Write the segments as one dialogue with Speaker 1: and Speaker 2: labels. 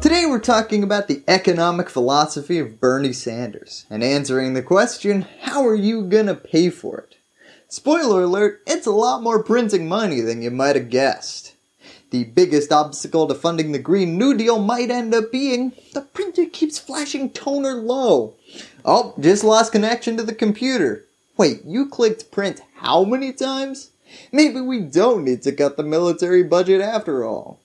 Speaker 1: Today we're talking about the economic philosophy of Bernie Sanders and answering the question, how are you gonna pay for it? Spoiler alert, it's a lot more printing money than you might have guessed. The biggest obstacle to funding the Green New Deal might end up being the printer keeps flashing toner low. Oh, just lost connection to the computer. Wait, you clicked print how many times? Maybe we don't need to cut the military budget after all.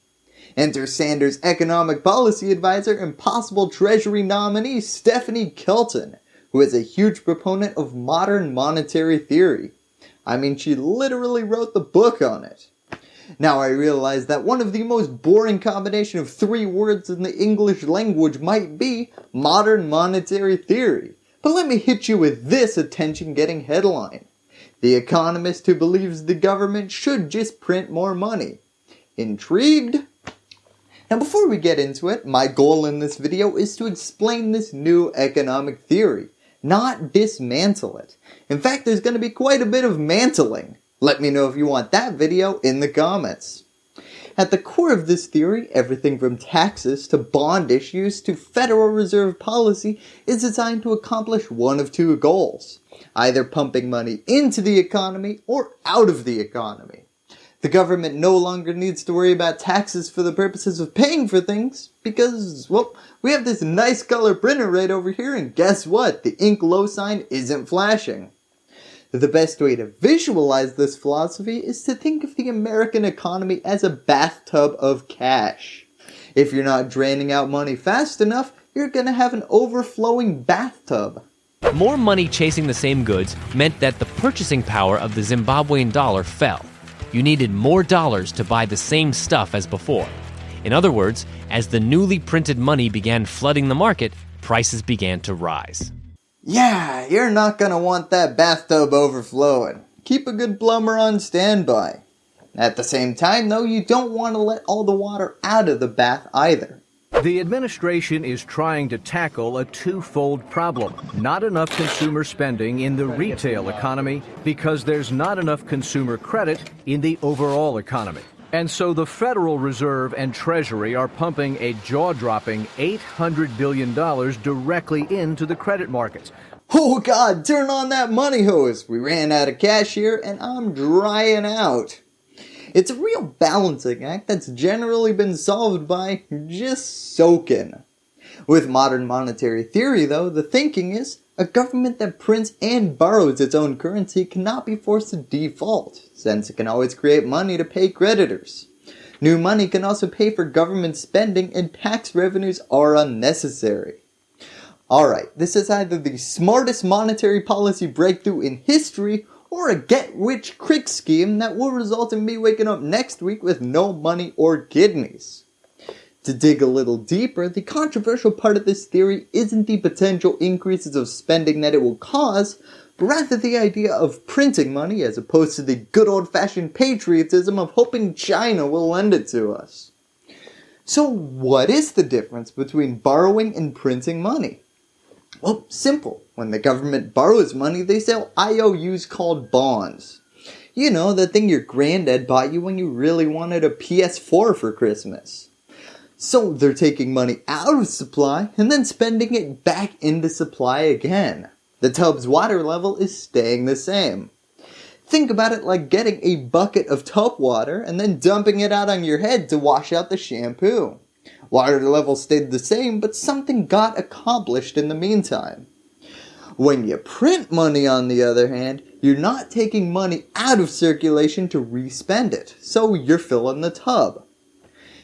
Speaker 1: Enter Sanders' economic policy advisor and possible Treasury nominee Stephanie Kelton, who is a huge proponent of modern monetary theory. I mean, she literally wrote the book on it. Now I realize that one of the most boring combination of three words in the English language might be modern monetary theory, but let me hit you with this attention getting headline. The economist who believes the government should just print more money. Intrigued? Now before we get into it, my goal in this video is to explain this new economic theory, not dismantle it. In fact, there's going to be quite a bit of mantling. Let me know if you want that video in the comments. At the core of this theory, everything from taxes to bond issues to Federal Reserve policy is designed to accomplish one of two goals, either pumping money into the economy or out of the economy. The government no longer needs to worry about taxes for the purposes of paying for things because, well, we have this nice color printer right over here and guess what? The ink low sign isn't flashing. The best way to visualize this philosophy is to think of the American economy as a bathtub of cash. If you're not draining out money fast enough, you're going to have an overflowing bathtub.
Speaker 2: More money chasing the same goods meant that the purchasing power of the Zimbabwean dollar fell you needed more dollars to buy the same stuff as before. In other words, as the newly printed money began flooding the market, prices began to rise.
Speaker 1: Yeah, you're not going to want that bathtub overflowing. Keep a good plumber on standby. At the same time though, you don't want to let all the water out of the bath either.
Speaker 3: The administration is trying to tackle a twofold problem. Not enough consumer spending in the retail economy because there's not enough consumer credit in the overall economy. And so the Federal Reserve and Treasury are pumping a jaw-dropping $800 billion directly into the credit markets.
Speaker 1: Oh God, turn on that money hose. We ran out of cash here and I'm drying out. It's a real balancing act that's generally been solved by just soaking. With modern monetary theory though, the thinking is a government that prints and borrows its own currency cannot be forced to default, since it can always create money to pay creditors. New money can also pay for government spending and tax revenues are unnecessary. Alright, this is either the smartest monetary policy breakthrough in history or a get rich quick scheme that will result in me waking up next week with no money or kidneys. To dig a little deeper, the controversial part of this theory isn't the potential increases of spending that it will cause, but rather the idea of printing money as opposed to the good old fashioned patriotism of hoping China will lend it to us. So what is the difference between borrowing and printing money? Well, simple. When the government borrows money, they sell IOUs called bonds. You know, the thing your granddad bought you when you really wanted a PS4 for Christmas. So they're taking money out of supply and then spending it back into supply again. The tub's water level is staying the same. Think about it like getting a bucket of tub water and then dumping it out on your head to wash out the shampoo. Water level stayed the same, but something got accomplished in the meantime. When you print money on the other hand, you're not taking money out of circulation to respend it, so you're filling the tub.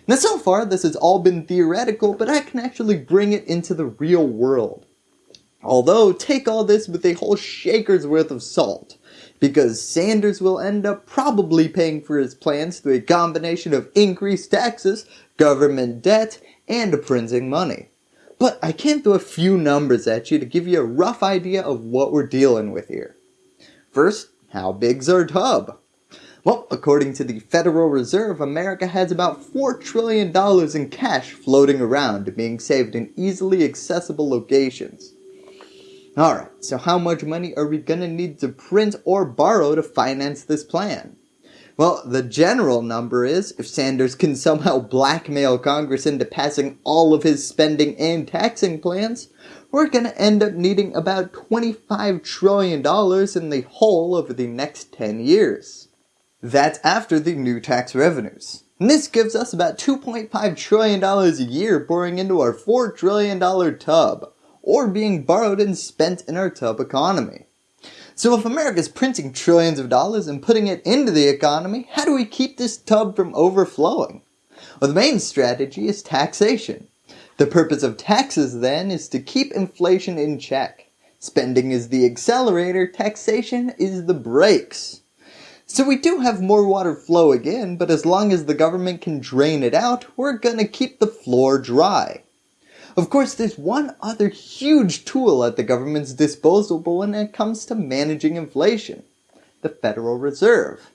Speaker 1: Now so far this has all been theoretical, but I can actually bring it into the real world. Although, take all this with a whole shaker's worth of salt, because Sanders will end up probably paying for his plans through a combination of increased taxes government debt, and printing money. But I can throw a few numbers at you to give you a rough idea of what we're dealing with here. First, how big's our tub? Well, according to the Federal Reserve, America has about $4 trillion in cash floating around being saved in easily accessible locations. Alright, so how much money are we gonna need to print or borrow to finance this plan? Well, the general number is, if Sanders can somehow blackmail Congress into passing all of his spending and taxing plans, we're going to end up needing about $25 trillion in the whole over the next 10 years. That's after the new tax revenues. And this gives us about $2.5 trillion a year pouring into our $4 trillion tub, or being borrowed and spent in our tub economy. So if America is printing trillions of dollars and putting it into the economy, how do we keep this tub from overflowing? Well, the main strategy is taxation. The purpose of taxes then is to keep inflation in check. Spending is the accelerator, taxation is the brakes. So we do have more water flow again, but as long as the government can drain it out, we're gonna keep the floor dry. Of course, there's one other huge tool at the government's disposal when it comes to managing inflation. The Federal Reserve.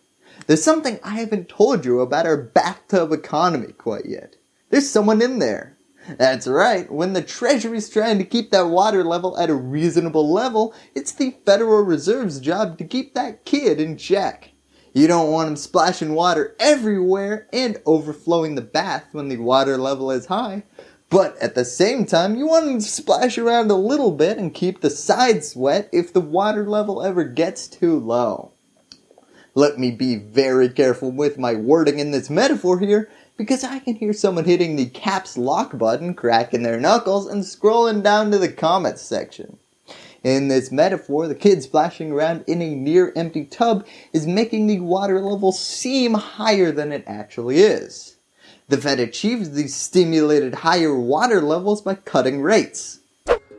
Speaker 1: There's something I haven't told you about our bathtub economy quite yet. There's someone in there. That's right, when the Treasury's trying to keep that water level at a reasonable level, it's the Federal Reserve's job to keep that kid in check. You don't want him splashing water everywhere and overflowing the bath when the water level is high, but at the same time, you want to splash around a little bit and keep the sides wet if the water level ever gets too low. Let me be very careful with my wording in this metaphor here because I can hear someone hitting the caps lock button, cracking their knuckles, and scrolling down to the comments section. In this metaphor, the kid splashing around in a near empty tub is making the water level seem higher than it actually is. The Fed achieves these stimulated higher water levels by cutting rates.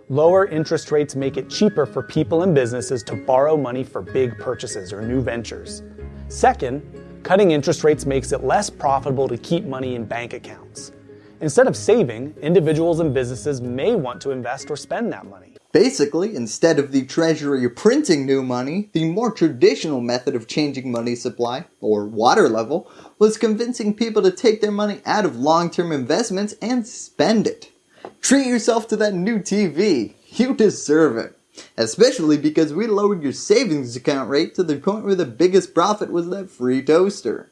Speaker 4: Lower interest rates make it cheaper for people and businesses to borrow money for big purchases or new ventures. Second, cutting interest rates makes it less profitable to keep money in bank accounts. Instead of saving, individuals and businesses may want to invest or spend that money.
Speaker 1: Basically, instead of the Treasury printing new money, the more traditional method of changing money supply, or water level, was convincing people to take their money out of long-term investments and spend it. Treat yourself to that new TV. You deserve it. Especially because we lowered your savings account rate to the point where the biggest profit was that free toaster.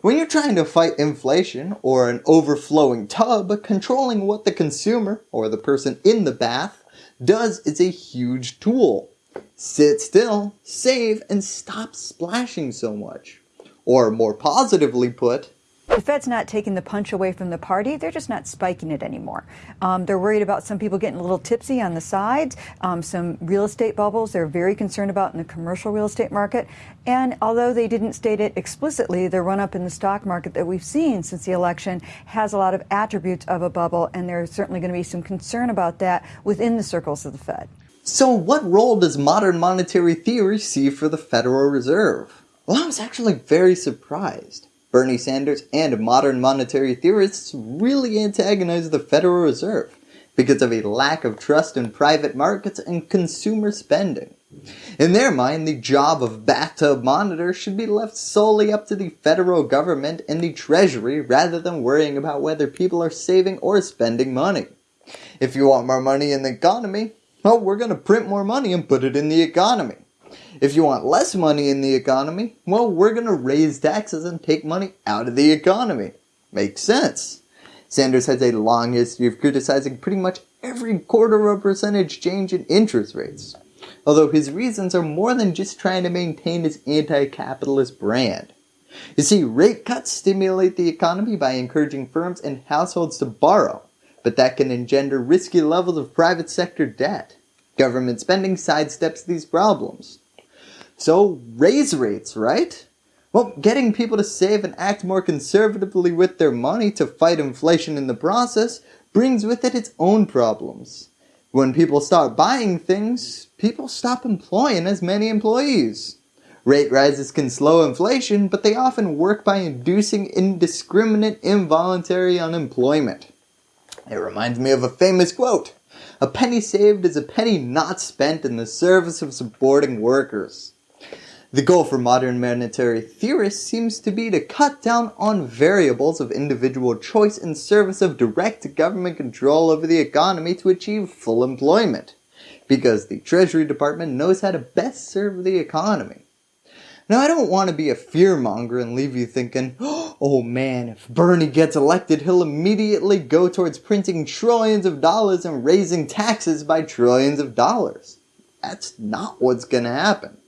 Speaker 1: When you're trying to fight inflation or an overflowing tub, controlling what the consumer, or the person in the bath, does is a huge tool. Sit still, save, and stop splashing so much. Or more positively put,
Speaker 5: the Fed's not taking the punch away from the party. They're just not spiking it anymore. Um, they're worried about some people getting a little tipsy on the sides, um, some real estate bubbles they're very concerned about in the commercial real estate market. And although they didn't state it explicitly, the run up in the stock market that we've seen since the election has a lot of attributes of a bubble, and there's certainly going to be some concern about that within the circles of the Fed.
Speaker 1: So, what role does modern monetary theory see for the Federal Reserve? Well, I was actually very surprised. Bernie Sanders and modern monetary theorists really antagonize the Federal Reserve because of a lack of trust in private markets and consumer spending. In their mind, the job of bathtub monitor should be left solely up to the federal government and the treasury rather than worrying about whether people are saving or spending money. If you want more money in the economy, well, we're going to print more money and put it in the economy. If you want less money in the economy, well, we're going to raise taxes and take money out of the economy. Makes sense. Sanders has a long history of criticizing pretty much every quarter of a percentage change in interest rates. Although his reasons are more than just trying to maintain his anti-capitalist brand. You see, rate cuts stimulate the economy by encouraging firms and households to borrow, but that can engender risky levels of private sector debt. Government spending sidesteps these problems. So raise rates, right? Well, getting people to save and act more conservatively with their money to fight inflation in the process brings with it its own problems. When people start buying things, people stop employing as many employees. Rate rises can slow inflation, but they often work by inducing indiscriminate involuntary unemployment. It reminds me of a famous quote. A penny saved is a penny not spent in the service of supporting workers. The goal for modern monetary theorists seems to be to cut down on variables of individual choice in service of direct government control over the economy to achieve full employment, because the Treasury Department knows how to best serve the economy. Now, I don't want to be a fearmonger and leave you thinking, oh Oh, man, if Bernie gets elected, he'll immediately go towards printing trillions of dollars and raising taxes by trillions of dollars. That's not what's going to happen.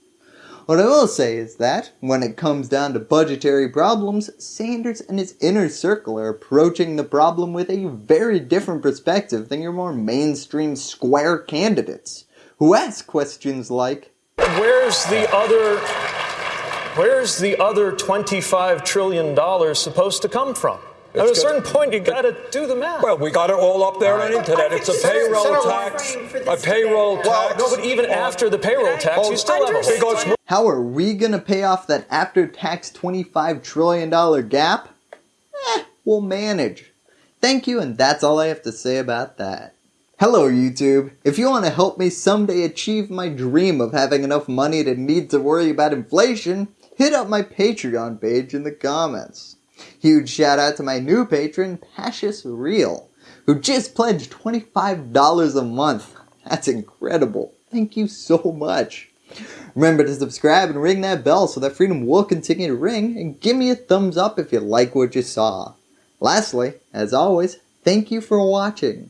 Speaker 1: What I will say is that, when it comes down to budgetary problems, Sanders and his inner circle are approaching the problem with a very different perspective than your more mainstream square candidates, who ask questions like,
Speaker 6: Where's the other where's the other 25 trillion dollars supposed to come from? At a certain point, you got to do the math.
Speaker 7: Well, we got it all up there on the internet. It's a payroll tax, a payroll tax.
Speaker 6: no, but even after the payroll tax, you still have a
Speaker 7: because
Speaker 1: how are we going to pay off that after-tax $25 trillion gap? Eh, we'll manage. Thank you, and that's all I have to say about that. Hello YouTube. If you want to help me someday achieve my dream of having enough money to need to worry about inflation, hit up my Patreon page in the comments. Huge shout out to my new patron, Pashis Real, who just pledged $25 a month. That's incredible. Thank you so much. Remember to subscribe and ring that bell so that freedom will continue to ring, and give me a thumbs up if you like what you saw. Lastly, as always, thank you for watching.